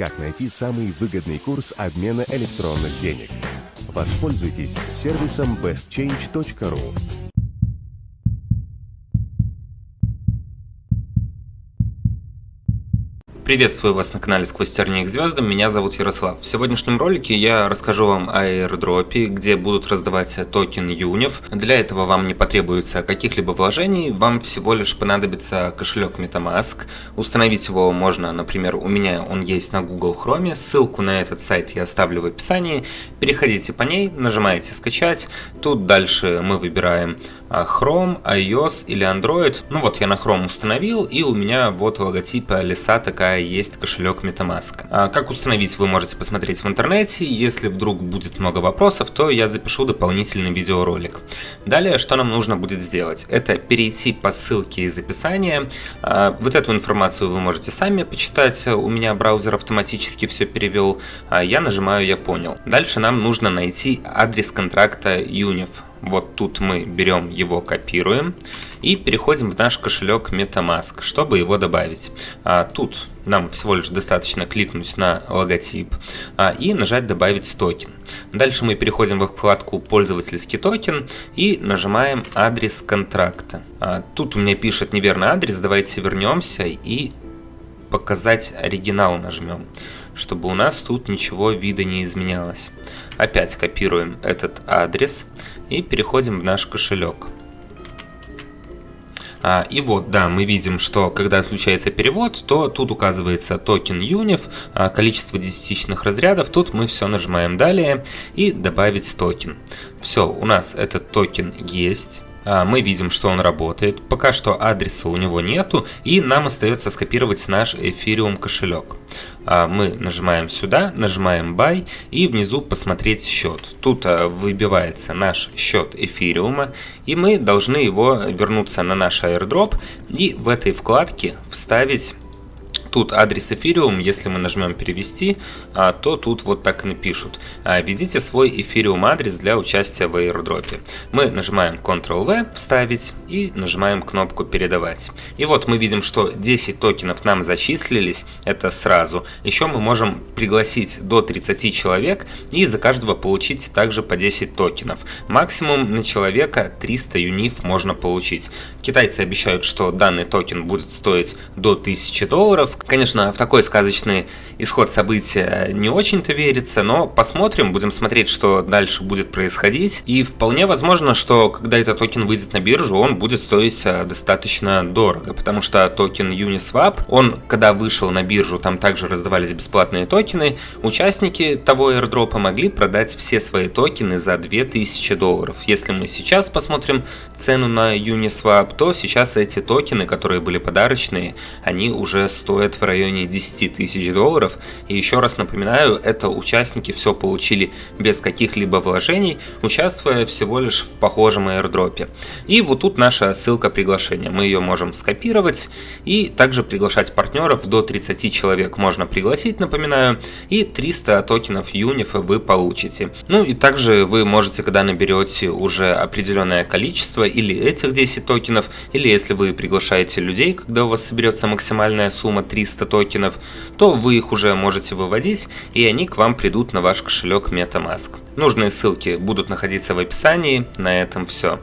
как найти самый выгодный курс обмена электронных денег. Воспользуйтесь сервисом bestchange.ru. Приветствую вас на канале Сквозь тернии к звездам, меня зовут Ярослав. В сегодняшнем ролике я расскажу вам о airdropе, где будут раздавать токен юнев. Для этого вам не потребуется каких-либо вложений, вам всего лишь понадобится кошелек MetaMask. Установить его можно, например, у меня он есть на Google Chrome, ссылку на этот сайт я оставлю в описании. Переходите по ней, нажимаете скачать, тут дальше мы выбираем Chrome, iOS или Android. Ну вот я на Chrome установил и у меня вот логотип леса такая есть кошелек MetaMask. А как установить, вы можете посмотреть в интернете. Если вдруг будет много вопросов, то я запишу дополнительный видеоролик. Далее, что нам нужно будет сделать? Это перейти по ссылке из описания. А, вот эту информацию вы можете сами почитать. У меня браузер автоматически все перевел. А я нажимаю «Я понял». Дальше нам нужно найти адрес контракта UNIF. Вот тут мы берем его, копируем и переходим в наш кошелек MetaMask, чтобы его добавить. А, тут нам всего лишь достаточно кликнуть на логотип а, и нажать «Добавить токен». Дальше мы переходим во вкладку «Пользовательский токен» и нажимаем «Адрес контракта». А, тут у меня пишет неверный адрес, давайте вернемся и «Показать оригинал» нажмем, чтобы у нас тут ничего вида не изменялось. Опять копируем этот адрес и переходим в наш кошелек. А, и вот, да, мы видим, что когда отключается перевод, то тут указывается токен UNIF, а, количество десятичных разрядов. Тут мы все нажимаем далее и добавить токен. Все, у нас этот токен есть. А, мы видим, что он работает. Пока что адреса у него нету, и нам остается скопировать наш Ethereum кошелек. А, мы нажимаем сюда, нажимаем Buy и внизу посмотреть счет. Тут а, выбивается наш счет эфириума, и мы должны его вернуться на наш airdrop и в этой вкладке вставить Тут адрес Ethereum, если мы нажмем перевести, а, то тут вот так и напишут. А, введите свой Ethereum адрес для участия в airdrop. Мы нажимаем Ctrl-V, вставить и нажимаем кнопку передавать. И вот мы видим, что 10 токенов нам зачислились, это сразу. Еще мы можем пригласить до 30 человек и за каждого получить также по 10 токенов. Максимум на человека 300 юниф можно получить. Китайцы обещают, что данный токен будет стоить до 1000 долларов, Конечно, в такой сказочный исход события не очень-то верится, но посмотрим, будем смотреть, что дальше будет происходить. И вполне возможно, что когда этот токен выйдет на биржу, он будет стоить э, достаточно дорого, потому что токен Uniswap, он когда вышел на биржу, там также раздавались бесплатные токены, участники того airdrop могли продать все свои токены за 2000 долларов. Если мы сейчас посмотрим цену на Uniswap, то сейчас эти токены, которые были подарочные, они уже стоят стоит в районе 10 тысяч долларов. И еще раз напоминаю, это участники все получили без каких-либо вложений, участвуя всего лишь в похожем airdropе. И вот тут наша ссылка приглашения. Мы ее можем скопировать и также приглашать партнеров. До 30 человек можно пригласить, напоминаю. И 300 токенов юнифа вы получите. Ну и также вы можете, когда наберете уже определенное количество, или этих 10 токенов, или если вы приглашаете людей, когда у вас соберется максимальная сумма 3 300 токенов, то вы их уже можете выводить, и они к вам придут на ваш кошелек MetaMask. Нужные ссылки будут находиться в описании. На этом все.